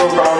around